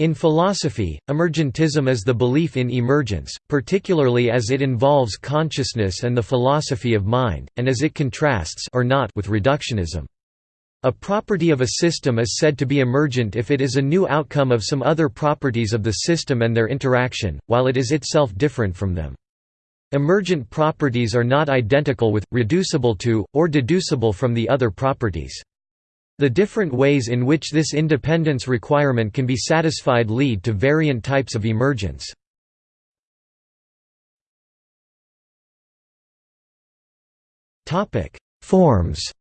In philosophy, emergentism is the belief in emergence, particularly as it involves consciousness and the philosophy of mind, and as it contrasts or not with reductionism. A property of a system is said to be emergent if it is a new outcome of some other properties of the system and their interaction, while it is itself different from them. Emergent properties are not identical with, reducible to, or deducible from the other properties. The different ways in which this independence requirement can be satisfied lead to variant types of emergence. Forms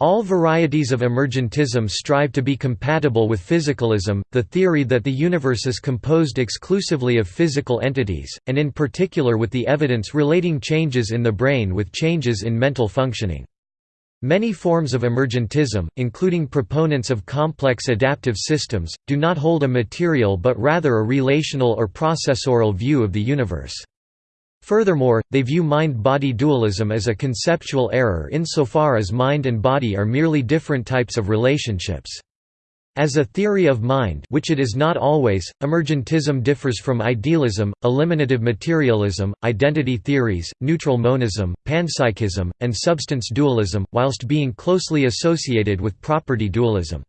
All varieties of emergentism strive to be compatible with physicalism, the theory that the universe is composed exclusively of physical entities, and in particular with the evidence relating changes in the brain with changes in mental functioning. Many forms of emergentism, including proponents of complex adaptive systems, do not hold a material but rather a relational or processual view of the universe. Furthermore, they view mind-body dualism as a conceptual error insofar as mind and body are merely different types of relationships. As a theory of mind which it is not always, emergentism differs from idealism, eliminative materialism, identity theories, neutral monism, panpsychism, and substance dualism, whilst being closely associated with property dualism.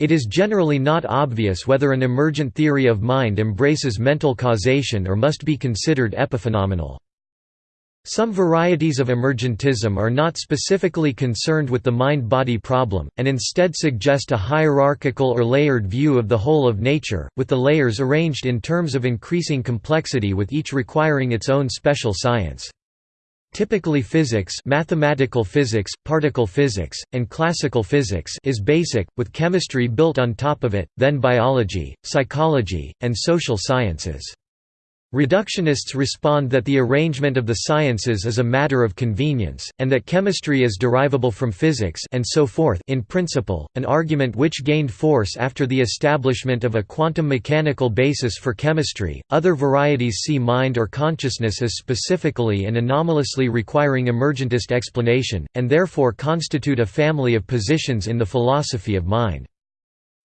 It is generally not obvious whether an emergent theory of mind embraces mental causation or must be considered epiphenomenal. Some varieties of emergentism are not specifically concerned with the mind-body problem, and instead suggest a hierarchical or layered view of the whole of nature, with the layers arranged in terms of increasing complexity with each requiring its own special science. Typically physics mathematical physics, particle physics, and classical physics is basic, with chemistry built on top of it, then biology, psychology, and social sciences. Reductionists respond that the arrangement of the sciences is a matter of convenience, and that chemistry is derivable from physics and so forth in principle, an argument which gained force after the establishment of a quantum mechanical basis for chemistry. Other varieties see mind or consciousness as specifically and anomalously requiring emergentist explanation, and therefore constitute a family of positions in the philosophy of mind.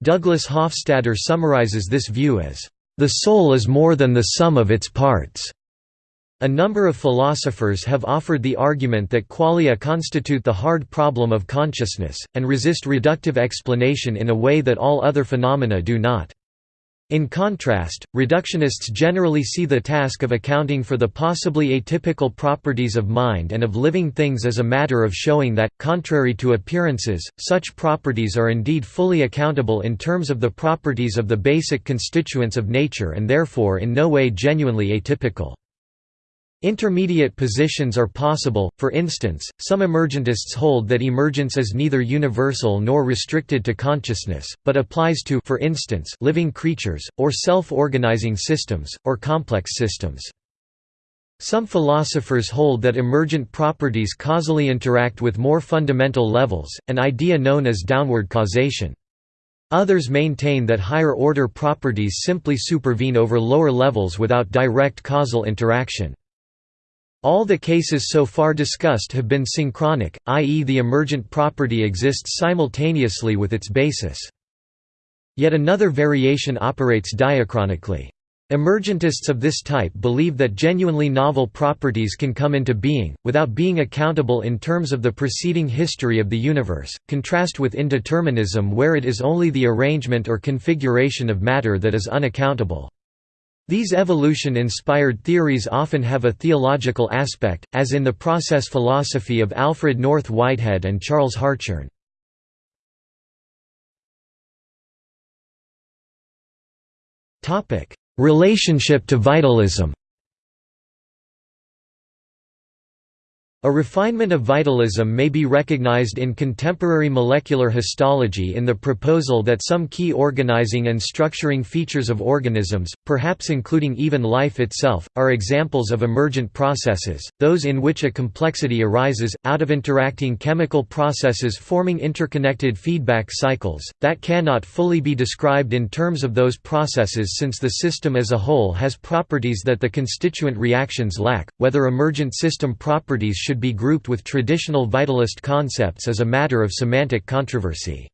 Douglas Hofstadter summarizes this view as the soul is more than the sum of its parts. A number of philosophers have offered the argument that qualia constitute the hard problem of consciousness, and resist reductive explanation in a way that all other phenomena do not. In contrast, reductionists generally see the task of accounting for the possibly atypical properties of mind and of living things as a matter of showing that, contrary to appearances, such properties are indeed fully accountable in terms of the properties of the basic constituents of nature and therefore in no way genuinely atypical. Intermediate positions are possible, for instance, some emergentists hold that emergence is neither universal nor restricted to consciousness, but applies to for instance, living creatures, or self-organizing systems, or complex systems. Some philosophers hold that emergent properties causally interact with more fundamental levels, an idea known as downward causation. Others maintain that higher-order properties simply supervene over lower levels without direct causal interaction. All the cases so far discussed have been synchronic, i.e. the emergent property exists simultaneously with its basis. Yet another variation operates diachronically. Emergentists of this type believe that genuinely novel properties can come into being, without being accountable in terms of the preceding history of the universe, contrast with indeterminism where it is only the arrangement or configuration of matter that is unaccountable. These evolution-inspired theories often have a theological aspect, as in the process philosophy of Alfred North Whitehead and Charles Hartshorne. Relationship to vitalism A refinement of vitalism may be recognized in contemporary molecular histology in the proposal that some key organizing and structuring features of organisms, perhaps including even life itself, are examples of emergent processes, those in which a complexity arises, out of interacting chemical processes forming interconnected feedback cycles, that cannot fully be described in terms of those processes since the system as a whole has properties that the constituent reactions lack, whether emergent system properties should should be grouped with traditional vitalist concepts is a matter of semantic controversy.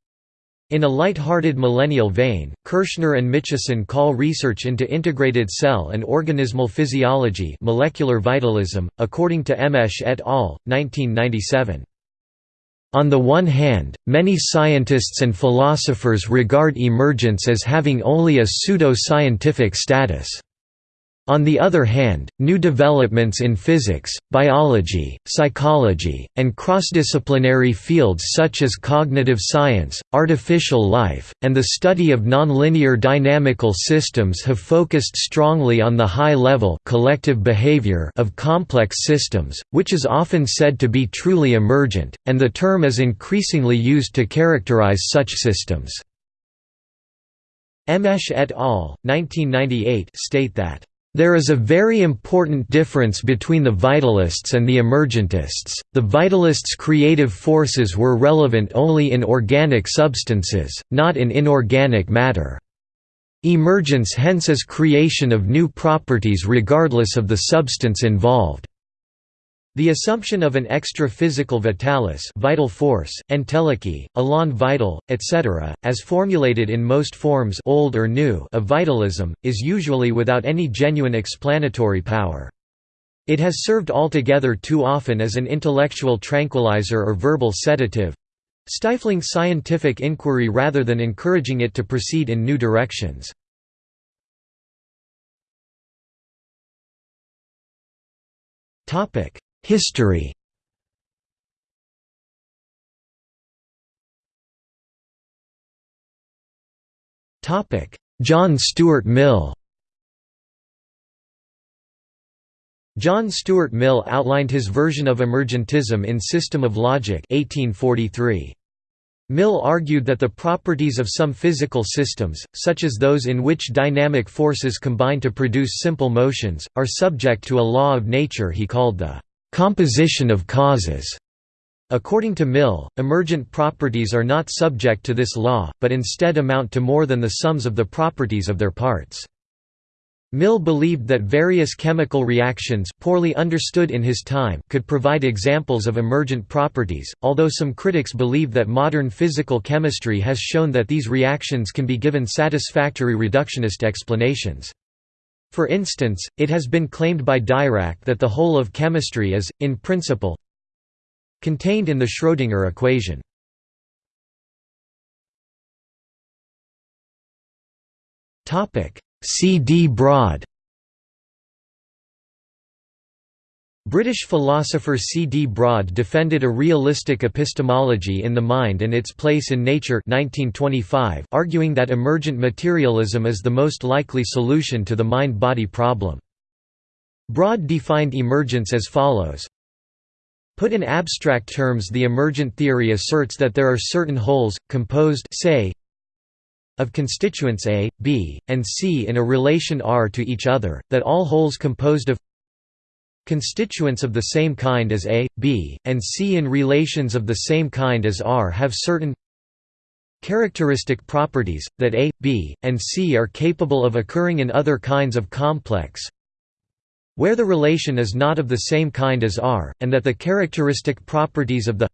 In a light-hearted millennial vein, Kirschner and Mitchison call research into integrated cell and organismal physiology molecular vitalism, according to Emmeche et al., 1997. On the one hand, many scientists and philosophers regard emergence as having only a pseudo-scientific status. On the other hand, new developments in physics, biology, psychology, and cross-disciplinary fields such as cognitive science, artificial life, and the study of nonlinear dynamical systems have focused strongly on the high-level collective behavior of complex systems, which is often said to be truly emergent, and the term is increasingly used to characterize such systems. Emmeche et al. 1998 state that there is a very important difference between the vitalists and the emergentists. The vitalists' creative forces were relevant only in organic substances, not in inorganic matter. Emergence hence is creation of new properties regardless of the substance involved. The assumption of an extra-physical vitalis vital force, entelechy, elan vital, etc., as formulated in most forms old or new of vitalism, is usually without any genuine explanatory power. It has served altogether too often as an intellectual tranquilizer or verbal sedative—stifling scientific inquiry rather than encouraging it to proceed in new directions. Topic History. John Stuart Mill. John Stuart Mill outlined his version of emergentism in System of Logic 1843. Mill argued that the properties of some physical systems, such as those in which dynamic forces combine to produce simple motions, are subject to a law of nature he called the composition of causes. According to Mill, emergent properties are not subject to this law, but instead amount to more than the sums of the properties of their parts. Mill believed that various chemical reactions poorly understood in his time could provide examples of emergent properties, although some critics believe that modern physical chemistry has shown that these reactions can be given satisfactory reductionist explanations. For instance, it has been claimed by Dirac that the whole of chemistry is, in principle, contained in the Schrödinger equation. C. D. Broad British philosopher C. D. Broad defended a realistic epistemology in the mind and its place in nature 1925, arguing that emergent materialism is the most likely solution to the mind-body problem. Broad defined emergence as follows Put in abstract terms the emergent theory asserts that there are certain wholes, composed say, of constituents A, B, and C in a relation R to each other, that all wholes composed of Constituents of the same kind as A, B, and C in relations of the same kind as R have certain characteristic properties, that A, B, and C are capable of occurring in other kinds of complex where the relation is not of the same kind as R, and that the characteristic properties of the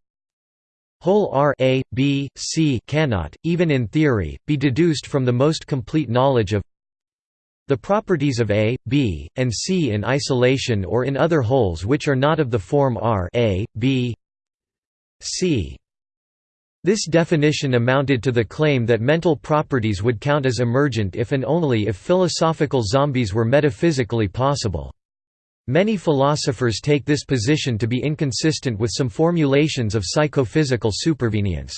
whole R A, B, C cannot, even in theory, be deduced from the most complete knowledge of the properties of A, B, and C in isolation or in other wholes which are not of the form R A, B, C. This definition amounted to the claim that mental properties would count as emergent if and only if philosophical zombies were metaphysically possible. Many philosophers take this position to be inconsistent with some formulations of psychophysical supervenience.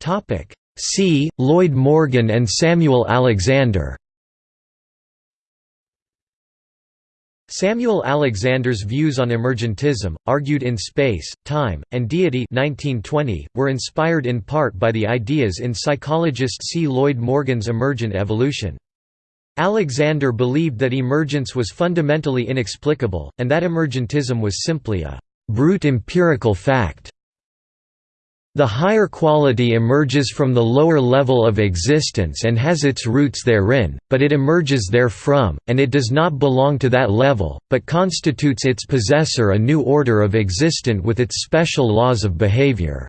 Topic C. Lloyd Morgan and Samuel Alexander Samuel Alexander's views on emergentism, argued in Space, Time, and Deity 1920, were inspired in part by the ideas in psychologist C. Lloyd Morgan's emergent evolution. Alexander believed that emergence was fundamentally inexplicable, and that emergentism was simply a «brute empirical fact» The higher quality emerges from the lower level of existence and has its roots therein, but it emerges therefrom, and it does not belong to that level, but constitutes its possessor a new order of existent with its special laws of behavior.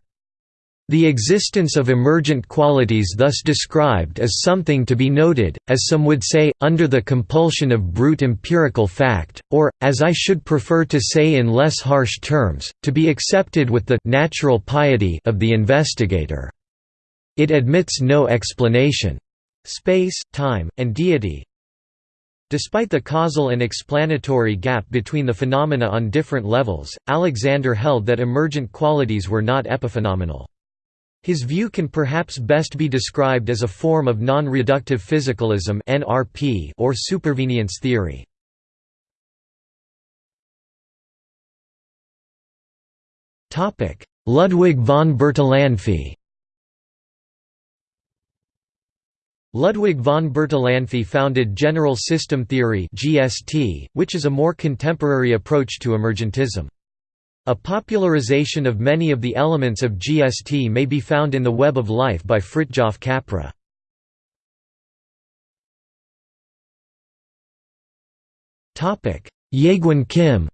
The existence of emergent qualities thus described is something to be noted, as some would say, under the compulsion of brute empirical fact, or, as I should prefer to say in less harsh terms, to be accepted with the natural piety of the investigator. It admits no explanation. Space, time, and deity, Despite the causal and explanatory gap between the phenomena on different levels, Alexander held that emergent qualities were not epiphenomenal. His view can perhaps best be described as a form of non-reductive physicalism or supervenience theory. Ludwig von Bertalanffy Ludwig von Bertalanffy founded general system theory (GST), which is a more contemporary approach to emergentism. A popularization of many of the elements of GST may be found in The Web of Life by Fritjof Capra. Jaegwon Kim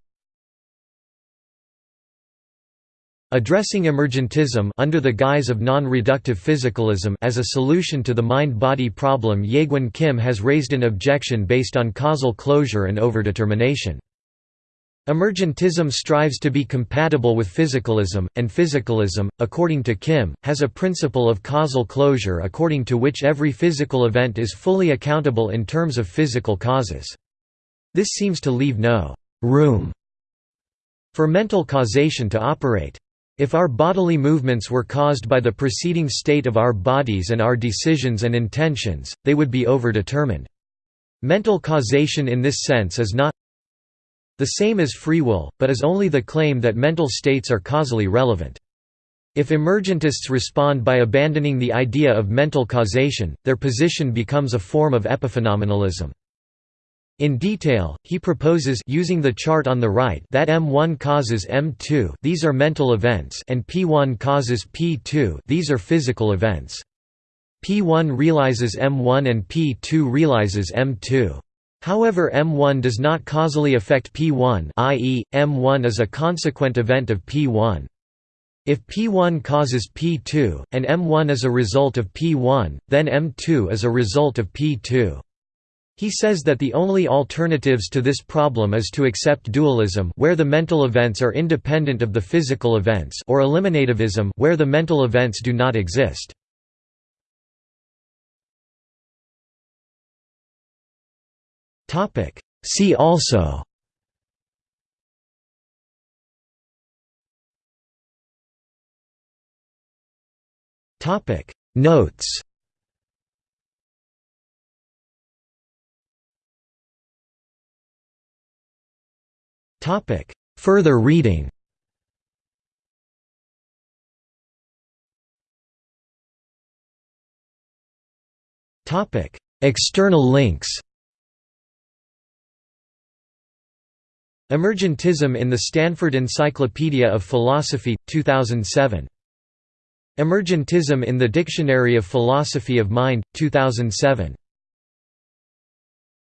Addressing emergentism under the guise of non-reductive physicalism as a solution to the mind-body problem Jaegwon Kim has raised an objection based on causal closure and overdetermination. Emergentism strives to be compatible with physicalism, and physicalism, according to Kim, has a principle of causal closure according to which every physical event is fully accountable in terms of physical causes. This seems to leave no «room» for mental causation to operate. If our bodily movements were caused by the preceding state of our bodies and our decisions and intentions, they would be overdetermined. Mental causation in this sense is not the same as free will, but is only the claim that mental states are causally relevant. If emergentists respond by abandoning the idea of mental causation, their position becomes a form of epiphenomenalism. In detail, he proposes using the chart on the right that M1 causes M2 these are mental events and P1 causes P2 these are physical events. P1 realizes M1 and P2 realizes M2. However M1 does not causally affect P1 i.e., M1 is a consequent event of P1. If P1 causes P2, and M1 is a result of P1, then M2 is a result of P2. He says that the only alternatives to this problem is to accept dualism where the mental events are independent of the physical events or eliminativism where the mental events do not exist. See also. Notes. Further reading. External links Emergentism in the Stanford Encyclopedia of Philosophy, 2007. Emergentism in the Dictionary of Philosophy of Mind, 2007.